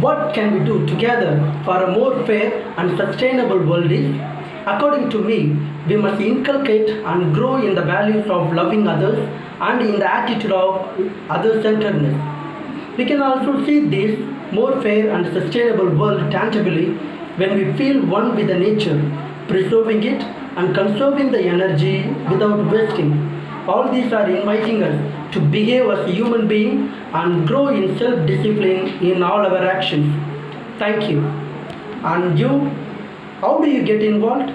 What can we do together for a more fair and sustainable world is, according to me, we must inculcate and grow in the values of loving others and in the attitude of other-centeredness. We can also see this more fair and sustainable world tangibly when we feel one with the nature, preserving it and conserving the energy without wasting. All these are inviting us to behave as human beings and grow in self-discipline in all our actions. Thank you. And you, how do you get involved?